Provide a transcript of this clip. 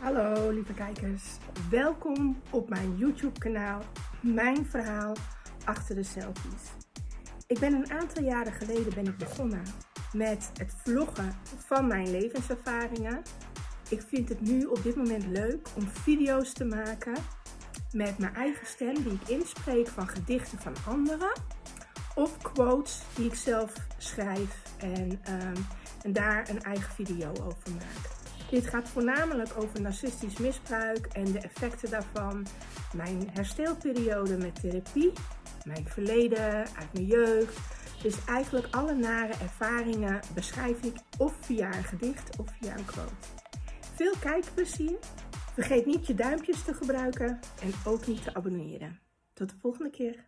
Hallo lieve kijkers, welkom op mijn YouTube kanaal Mijn Verhaal Achter de Selfies. Ik ben een aantal jaren geleden ben ik begonnen met het vloggen van mijn levenservaringen. Ik vind het nu op dit moment leuk om video's te maken met mijn eigen stem die ik inspreek van gedichten van anderen. Of quotes die ik zelf schrijf en, ehm, en daar een eigen video over maak. Dit gaat voornamelijk over narcistisch misbruik en de effecten daarvan, mijn herstelperiode met therapie, mijn verleden uit mijn jeugd. Dus eigenlijk alle nare ervaringen beschrijf ik of via een gedicht of via een quote. Veel kijkplezier. Vergeet niet je duimpjes te gebruiken en ook niet te abonneren. Tot de volgende keer.